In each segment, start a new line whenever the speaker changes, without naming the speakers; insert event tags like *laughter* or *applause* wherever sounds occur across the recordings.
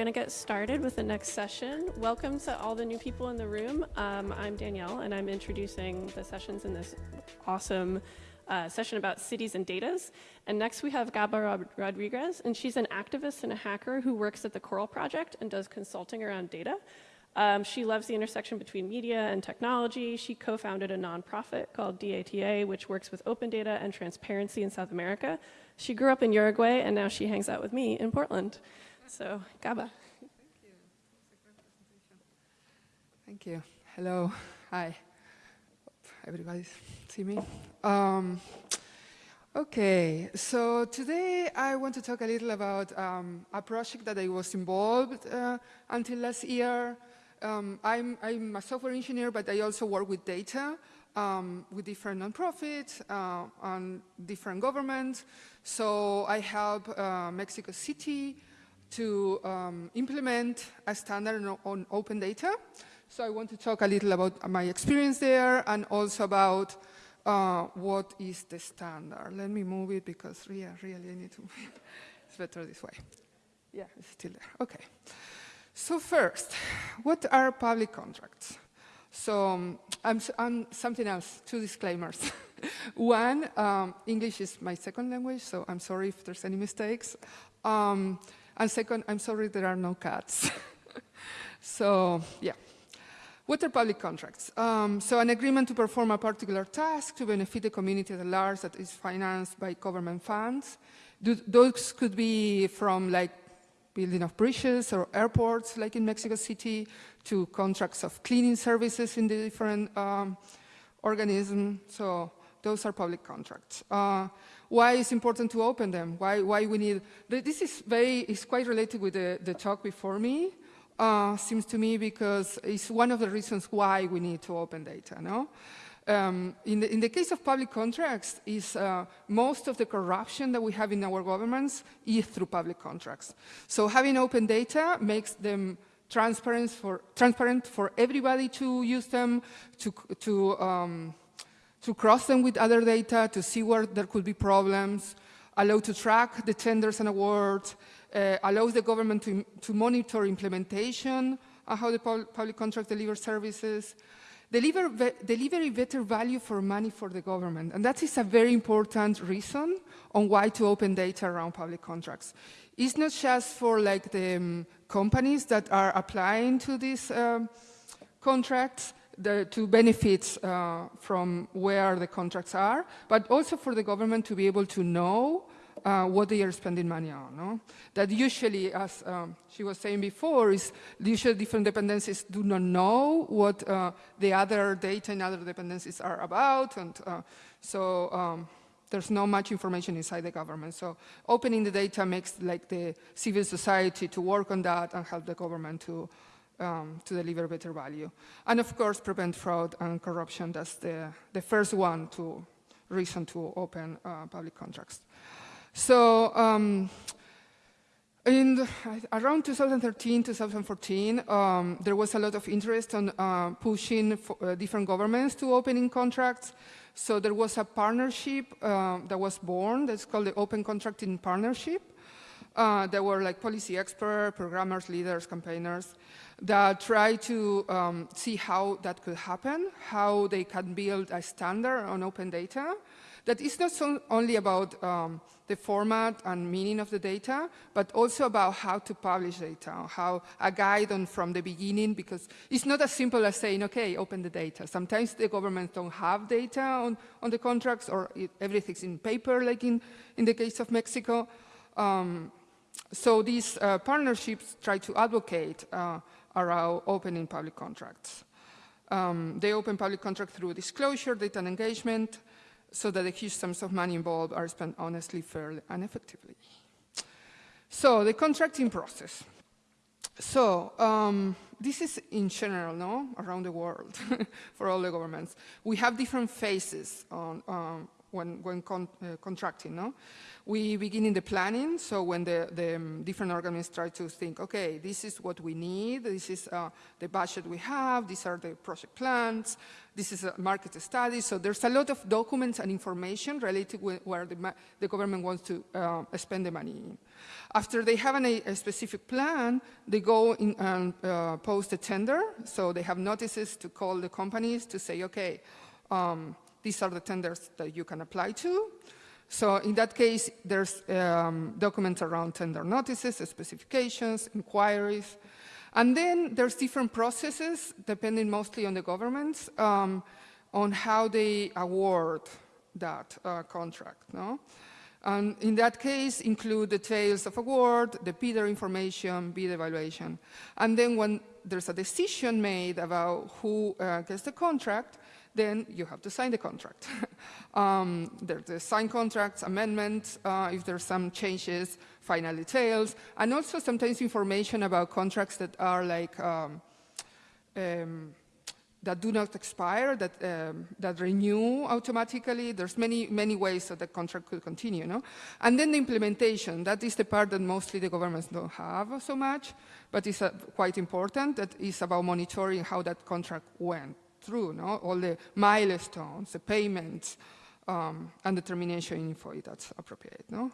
going to get started with the next session. Welcome to all the new people in the room. Um, I'm Danielle, and I'm introducing the sessions in this awesome uh, session about cities and datas. And next we have Gaba Rod Rodriguez, and she's an activist and a hacker who works at the Coral Project and does consulting around data. Um, she loves the intersection between media and technology. She co-founded a nonprofit called DATA, which works with open data and transparency in South America. She grew up in Uruguay, and now she hangs out with me in Portland. So, Gaba.
Thank you. Thank you. Hello. Hi. Everybody see me? Um, okay, so today I want to talk a little about um, a project that I was involved uh, until last year. Um, I'm, I'm, a software engineer, but I also work with data um, with different nonprofits uh, and different governments. So I help uh, Mexico City to um, implement a standard on, open data. So I want to talk a little about my experience there and also about uh, what is the standard. Let me move it because really, really I need to, *laughs* it's better this way. Yeah, it's still there, okay. So first, what are public contracts? So um, I'm, I'm, something else, two disclaimers. *laughs* One, um, English is my second language, so I'm sorry if there's any mistakes. Um, and second, I'm sorry there are no cats. *laughs* so, yeah. What are public contracts? Um, so an agreement to perform a particular task to benefit the community at large that is financed by government funds. those could be from like building of bridges or airports like in Mexico City to contracts of cleaning services in the different um, organisms. So those are public contracts. Uh, why it's important to open them? Why, why we need, this is very, quite related with the, the talk before me, uh, seems to me, because it's one of the reasons why we need to open data, no? Um, in, the, in, the, case of public contracts, is uh, most of the corruption that we have in our governments is through public contracts. So having open data makes them transparent for, transparent for everybody to use them, to, to um, to cross them with other data, to see where there could be problems, allow to track the tenders and awards, uh, allows the government to, to monitor implementation and how the public contract delivers services, deliver, deliver better value for money for the government. And that is a very important reason on why to open data around public contracts. It's not just for like the um, companies that are applying to these um, contracts, the, to benefit uh, from where the contracts are, but also for the government to be able to know uh, what they are spending money on. No? That usually, as um, she was saying before, is usually different dependencies do not know what uh, the other data in other dependencies are about, and uh, so um, there's not much information inside the government. So opening the data makes like the civil society to work on that and help the government to um, to deliver better value. And of course, prevent fraud and corruption. That's the, the first one to reason to open uh, public contracts. So um, in around 2013, 2014, um, there was a lot of interest on uh, pushing for, uh, different governments to opening contracts. So there was a partnership uh, that was born that's called the Open Contracting Partnership. Uh, there were like policy experts, programmers, leaders, campaigners, that try to um, see how that could happen, how they can build a standard on open data that is not so only about um, the format and meaning of the data, but also about how to publish data, how a guide on from the beginning, because it's not as simple as saying, okay, open the data. Sometimes the governments don't have data on, on the contracts or it, everything's in paper, like in, in the case of Mexico. Um, so these uh, partnerships try to advocate uh, around opening public contracts. Um, they open public contracts through disclosure, data and engagement, so that the huge sums of money involved are spent honestly, fairly, and effectively. So the contracting process. So um, this is in general, no, around the world *laughs* for all the governments. We have different phases on, um, when, when con uh, contracting. No? We begin in the planning, so when the, the um, different organizations try to think, okay, this is what we need, this is uh, the budget we have, these are the project plans, this is a market study, so there's a lot of documents and information related with where the, the government wants to uh, spend the money. After they have an, a, a, specific plan, they go in and uh, post a tender, so they have notices to call the companies to say, okay, um, these are the tenders that you can apply to. So in that case, there's um, documents around tender notices, specifications, inquiries. And then there's different processes, depending mostly on the governments, um, on how they award that uh, contract. No? And in that case, include details of award, the bidder information, bid evaluation. And then when there's a decision made about who uh, gets the contract, then you have to sign the contract. *laughs* um, there's the signed contracts, amendments, uh, if there's some changes, final details, and also sometimes information about contracts that are like, um, um, that do not expire, that, um, that renew automatically. There's many, many ways that the contract could continue, no? And then the implementation, that is the part that mostly the governments don't have so much, but it's uh, quite important, that is about monitoring how that contract went through, no? all the milestones, the payments, um, and the termination info that's appropriate. No?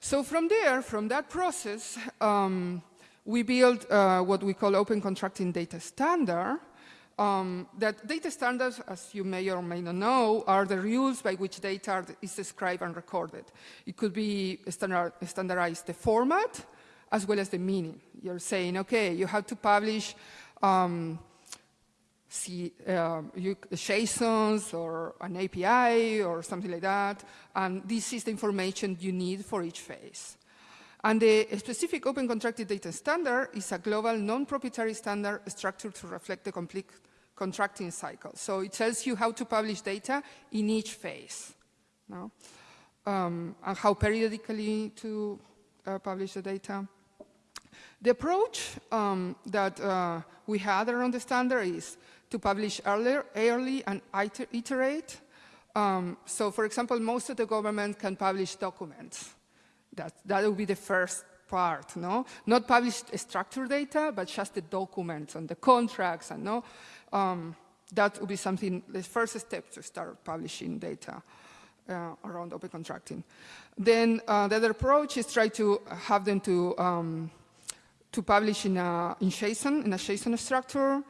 So from there, from that process, um, we build uh, what we call open contracting data standard. Um, that data standards, as you may or may not know, are the rules by which data is described and recorded. It could be standard, standardized the format as well as the meaning. You're saying, okay, you have to publish um, see, uh, JSONs or an API or something like that. And this is the information you need for each phase. And the specific Open Contracted Data Standard is a global non-proprietary standard structured to reflect the complete contracting cycle. So it tells you how to publish data in each phase, no? um, and how periodically to uh, publish the data. The approach um, that uh, we had around the standard is to publish earlier, early and iterate. Um, so for example, most of the government can publish documents. That, that would be the first part, no? Not publish structured data, but just the documents and the contracts and no? Um, that would be something, the first step to start publishing data uh, around open contracting. Then uh, the other approach is try to have them to, um, to publish in, a, in JSON, in a JSON structure,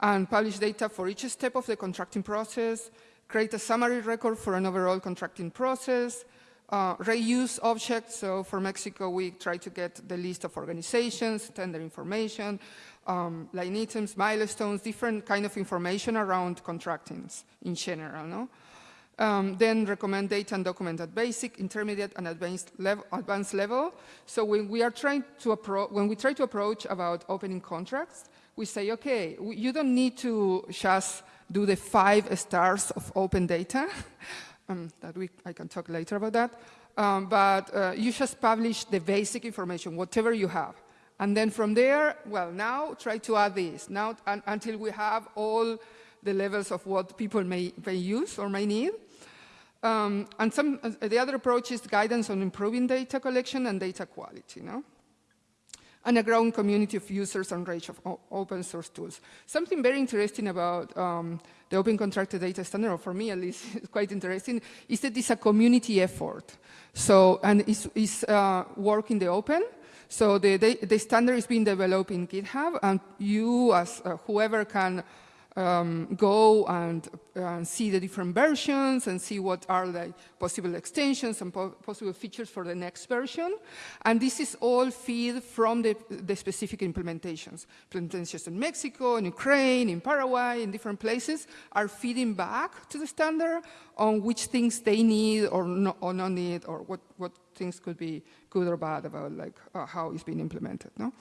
and publish data for each step of the contracting process, create a summary record for an overall contracting process, uh, reuse objects. So for Mexico, we try to get the list of organizations, tender information, um, line items, milestones, different kind of information around contractings in general. No? Um, then recommend data and document at basic, intermediate, and advanced level. Advanced level. So when we are trying to when we try to approach about opening contracts, we say, okay, you don't need to just do the five stars of open data. *laughs* um, that we, I can talk later about that. Um, but uh, you just publish the basic information, whatever you have. And then from there, well, now try to add this, now until we have all the levels of what people may, may use or may need. Um, and some, uh, the other approach is guidance on improving data collection and data quality. No? And a growing community of users and range of open source tools. Something very interesting about um, the Open Contracted Data Standard, or for me at least, *laughs* is quite interesting, is that it's a community effort. So, and it's, it's uh, work in the open. So the, the, the, standard is being developed in GitHub, and you, as uh, whoever can um, go and uh, see the different versions and see what are the possible extensions and po possible features for the next version. And this is all feed from the, the specific implementations. Implementations in Mexico, in Ukraine, in Paraguay, in different places are feeding back to the standard on which things they need or, no, or not need or what, what things could be good or bad about like uh, how it's being implemented. No?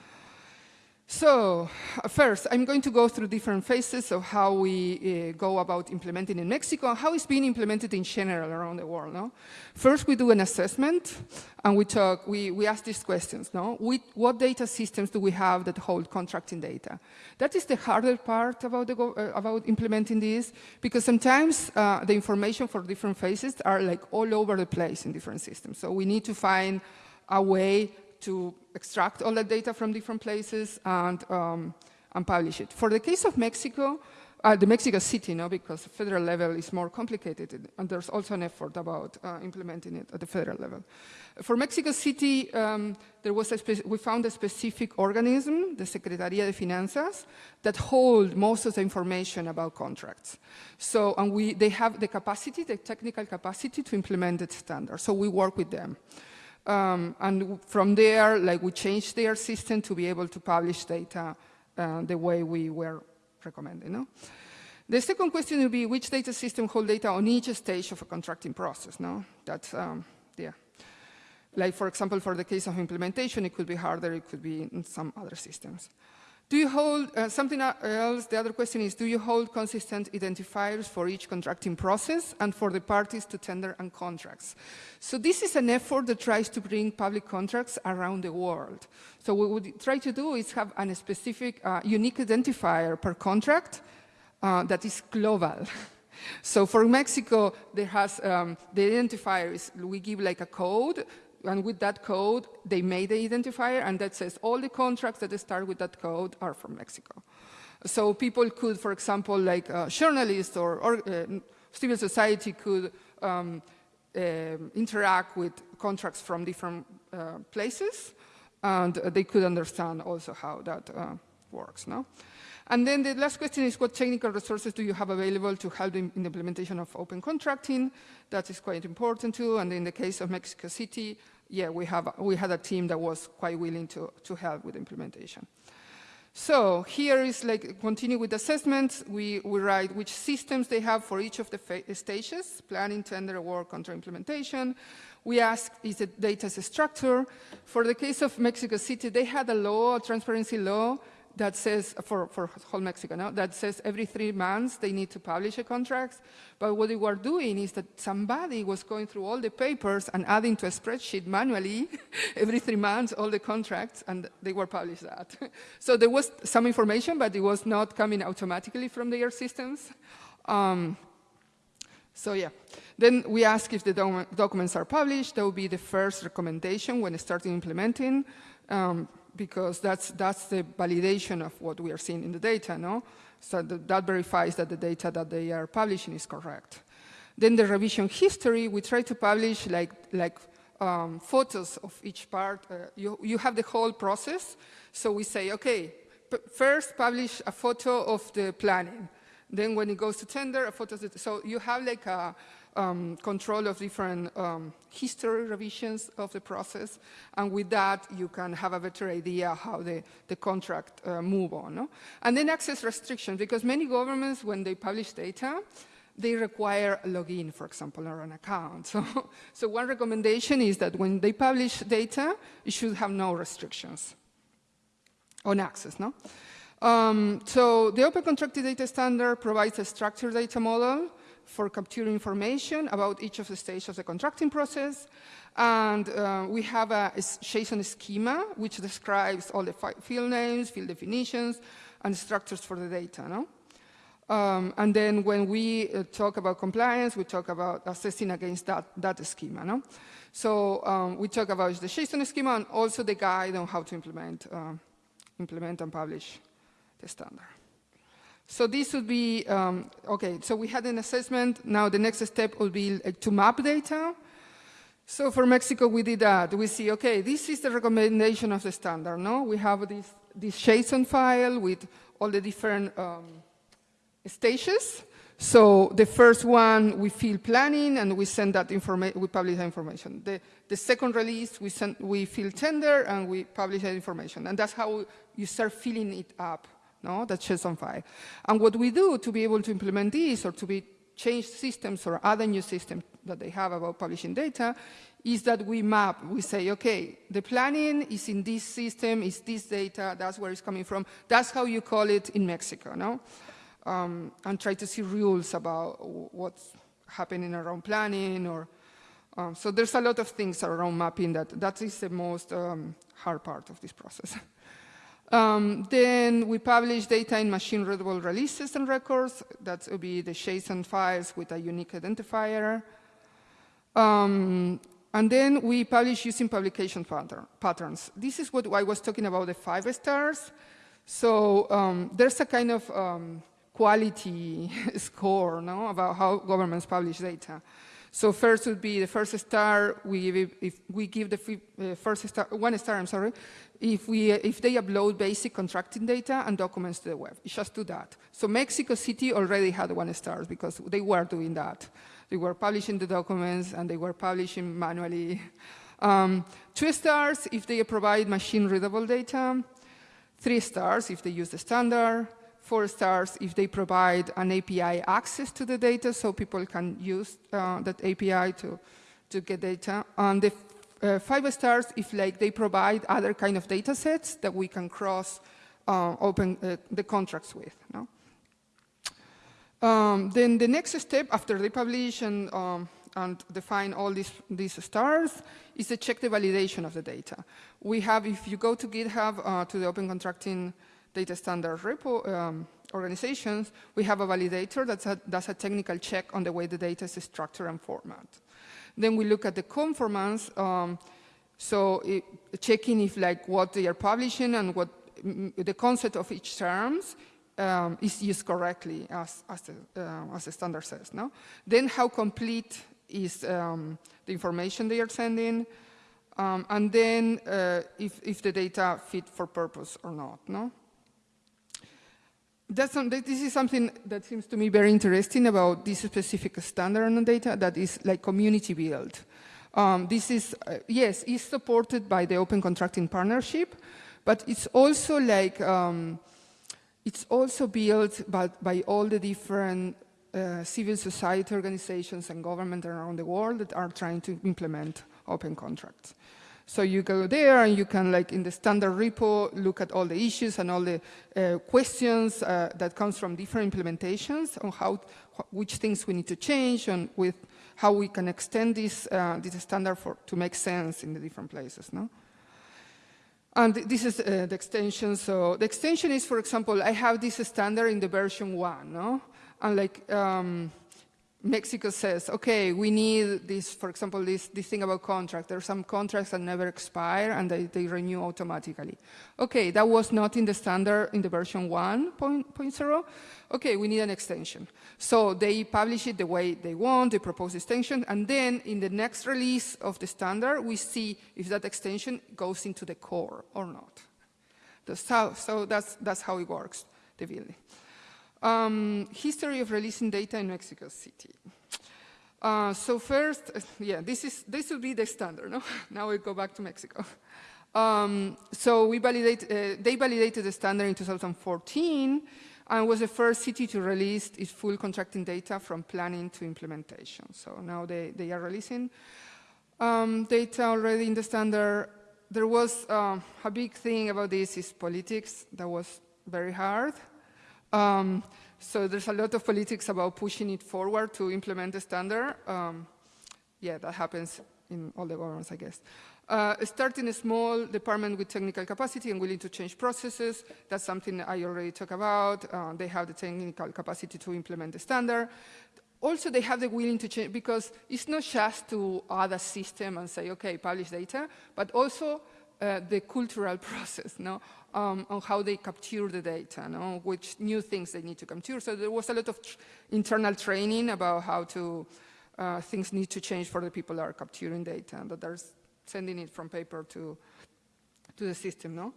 So, uh, first, I'm going to go through different phases of how we uh, go about implementing in Mexico how it's being implemented in general around the world. No? First, we do an assessment and we talk, we, we ask these questions. No? We, what data systems do we have that hold contracting data? That is the harder part about, the, uh, about implementing this because sometimes uh, the information for different phases are like all over the place in different systems. So we need to find a way to extract all that data from different places and, um, and publish it. For the case of Mexico, uh, the Mexico City, no, because the federal level is more complicated, and there's also an effort about uh, implementing it at the federal level. For Mexico City, um, there was a we found a specific organism, the Secretaría de Finanzas, that hold most of the information about contracts. So, and we, they have the capacity, the technical capacity to implement the standard. So we work with them. Um, and from there, like we changed their system to be able to publish data uh, the way we were recommending. No? The second question would be which data system hold data on each stage of a contracting process. No, that's um, yeah. Like for example, for the case of implementation, it could be harder. It could be in some other systems. Do you hold, uh, something else, the other question is, do you hold consistent identifiers for each contracting process and for the parties to tender and contracts? So this is an effort that tries to bring public contracts around the world. So what we try to do is have a specific, uh, unique identifier per contract uh, that is global. *laughs* so for Mexico, there has, um, the identifier is, we give like a code and with that code, they made the identifier, and that says all the contracts that start with that code are from Mexico. So people could, for example, like uh, journalists or, or uh, civil society could um, uh, interact with contracts from different uh, places, and they could understand also how that uh, works. No? And then the last question is what technical resources do you have available to help in, the implementation of open contracting? That is quite important too. And in the case of Mexico City, yeah, we, have, we had a team that was quite willing to, to help with implementation. So here is like, continue with assessments. We, we write which systems they have for each of the stages, planning, tender, work, contra implementation. We ask, is the data structure? For the case of Mexico City, they had a law, a transparency law, that says, for, for whole Mexico now, that says every three months they need to publish a contract. But what they were doing is that somebody was going through all the papers and adding to a spreadsheet manually *laughs* every three months all the contracts, and they were published that. *laughs* so there was some information, but it was not coming automatically from their systems. Um, so yeah, then we ask if the doc documents are published. That would be the first recommendation when starting implementing. Um, because that's, that's the validation of what we are seeing in the data, no? So that, that verifies that the data that they are publishing is correct. Then the revision history, we try to publish like, like um, photos of each part. Uh, you, you have the whole process. So we say, okay, first publish a photo of the planning. Then when it goes to tender, a photo. So you have like a, um, control of different um, history revisions of the process, and with that you can have a better idea how the, the contract uh, move on. No? And then access restrictions, because many governments, when they publish data, they require a login, for example, or an account. *laughs* So, so one recommendation is that when they publish data, it should have no restrictions on access. No? Um, so the Open Contracted Data Standard provides a structured data model for capturing information about each of the stages of the contracting process. And uh, we have a, JSON schema, which describes all the field names, field definitions, and structures for the data. No? Um, and then when we uh, talk about compliance, we talk about assessing against that, that schema. No? So um, we talk about the JSON schema and also the guide on how to implement, uh, implement and publish the standard. So this would be, um, okay, so we had an assessment. Now the next step will be uh, to map data. So for Mexico, we did that. We see, okay, this is the recommendation of the standard, no? We have this, this JSON file with all the different um, stages. So the first one, we fill planning and we send that information, we publish that information. The, the second release, we, send, we fill tender and we publish that information. And that's how you start filling it up no, that JSON file. And what we do to be able to implement this or to be change systems or other new systems that they have about publishing data is that we map, we say, okay, the planning is in this system, is this data, that's where it's coming from. That's how you call it in Mexico, no? Um, and try to see rules about what's happening around planning or, um, so there's a lot of things around mapping that, that is the most um, hard part of this process. *laughs* Um, then we publish data in machine-readable releases and records. That would be the JSON files with a unique identifier. Um, and then we publish using publication pattern, patterns. This is what I was talking about, the five stars. So um, there's a kind of um, quality *laughs* score no, about how governments publish data. So first would be the first star, we give, if we give the uh, first star, one star, I'm sorry, if, we, if they upload basic contracting data and documents to the web. It's just do that. So Mexico City already had one star because they were doing that. They were publishing the documents and they were publishing manually. *laughs* Um, two stars if they provide machine-readable data. Three stars if they use the standard. Four stars if they provide an API access to the data so people can use uh, that API to, to get data. And the uh, five stars if like they provide other kind of data sets that we can cross uh, open uh, the contracts with. No? Um, then the next step after they publish and, um, and define all these, these stars is to check the validation of the data. We have, if you go to GitHub, uh, to the Open Contracting Data Standard repo um, organizations, we have a validator that does a technical check on the way the data is structured and formatted. Then we look at the conformance, um, so it, checking if like what they are publishing and what the concept of each terms um, is used correctly as, as, the, uh, as the standard says. No? Then how complete is um, the information they are sending, um, and then uh, if, if the data fit for purpose or not. No? That's some, this is something that seems to me very interesting about this specific standard on data that is like community built. Um, this is, uh, yes, is supported by the Open Contracting Partnership, but it's also like, um, it's also built by, by all the different uh, civil society organizations and government around the world that are trying to implement open contracts. So you go there and you can, like in the standard repo, look at all the issues and all the uh, questions uh, that comes from different implementations on how, which things we need to change and with how we can extend this, uh, this standard for, to make sense in the different places, no? And this is uh, the extension. So the extension is, for example, I have this standard in the version one, no? And like, um, Mexico says, okay, we need this, for example, this, this thing about contract. There are some contracts that never expire and they, they renew automatically. Okay, that was not in the standard in the version 1.0. Okay, we need an extension. So they publish it the way they want, they propose extension, and then in the next release of the standard, we see if that extension goes into the core or not. How, so that's, that's how it works, the building. Um, history of releasing data in Mexico City. Uh, so first, *laughs* yeah, this is this will be the standard. No? *laughs* now we go back to Mexico. Um, so we validate, uh, they validated the standard in 2014 and was the first city to release its full contracting data from planning to implementation. So now they, they are releasing um, data already in the standard. There was uh, a big thing about this is politics that was very hard. Um, so there's a lot of politics about pushing it forward to implement the standard. Um, yeah, that happens in all the governments, I guess. Uh, starting a small department with technical capacity and willing to change processes, that's something I already talked about. Uh, they have the technical capacity to implement the standard. Also, they have the willing to change, because it's not just to add a system and say, okay, publish data, but also uh, the cultural *laughs* process, no? Um, on how they capture the data, no? which new things they need to capture. So there was a lot of tr internal training about how to, uh, things need to change for the people that are capturing data, and that are sending it from paper to, to the system. No?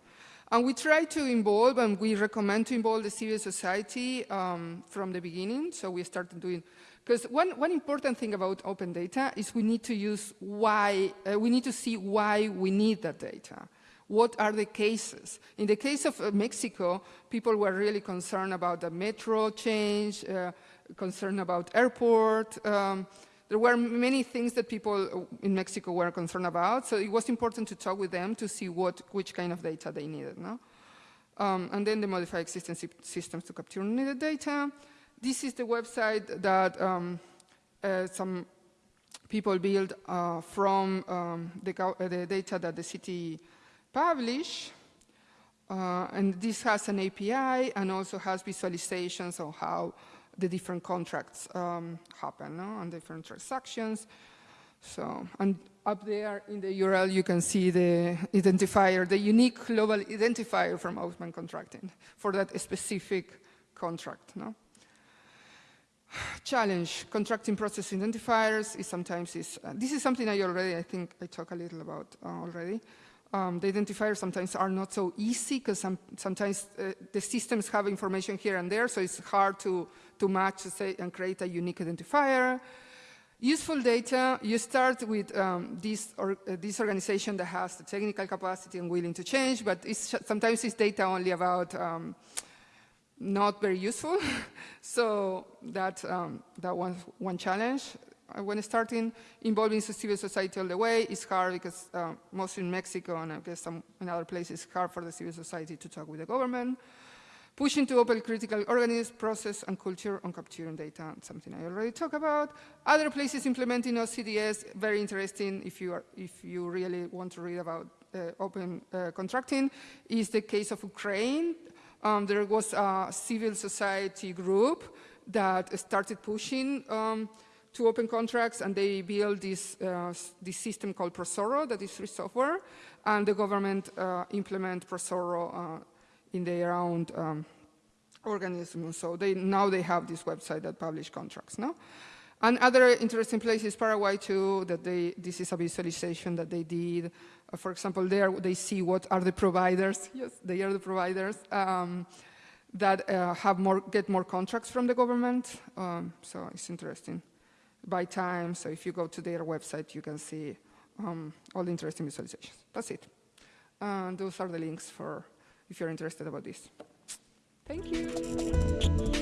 And we try to involve, and we recommend to involve the civil society um, from the beginning. So we started doing because one, one important thing about open data is we need to use why, uh, we need to see why we need that data. What are the cases? In the case of uh, Mexico, people were really concerned about the metro change, uh, concerned about airport um, there were many things that people in Mexico were concerned about, so it was important to talk with them to see what, which kind of data they needed. No? Um, and then they modify existing systems to capture needed data. This is the website that um, uh, some people build uh, from um, the, uh, the data that the city publish. Uh, and this has an API and also has visualizations of how the different contracts um, happen no? on different transactions. So, and up there in the URL, you can see the identifier, the unique global identifier from open contracting for that specific contract. No? Challenge, contracting process identifiers is sometimes is, uh, this is something I already, I think I talked a little about uh, already. Um, the identifiers sometimes are not so easy because some, sometimes uh, the systems have information here and there, so it's hard to, to match say, and create a unique identifier. Useful data, you start with um, this, or, uh, this organization that has the technical capacity and willing to change, but it's, sometimes it's data only about um, not very useful. *laughs* so that, um, that was one challenge. Uh, When starting involving civil society all the way, it's hard because uh, mostly in Mexico and I guess some in other places, it's hard for the civil society to talk with the government. Pushing to open critical organisms, process, and culture on capturing data, something I already talked about. Other places implementing OCDS, very interesting if you, are, if you really want to read about uh, open uh, contracting, is the case of Ukraine. Um, there was a civil society group that started pushing um, to open contracts and they built this, uh, this system called ProZorro that is free software and the government uh, implement ProZorro uh, in their own um, organism. So they, now they have this website that publish contracts. No? And other interesting places, Paraguay too, that they, this is a visualization that they did. Uh, for example, there they see what are the providers. *laughs* Yes, they are the providers um, that uh, have more, get more contracts from the government. Um, so it's interesting. By time, so if you go to their website, you can see um, all the interesting visualizations. That's it. And those are the links for if you're interested about this. Thank you.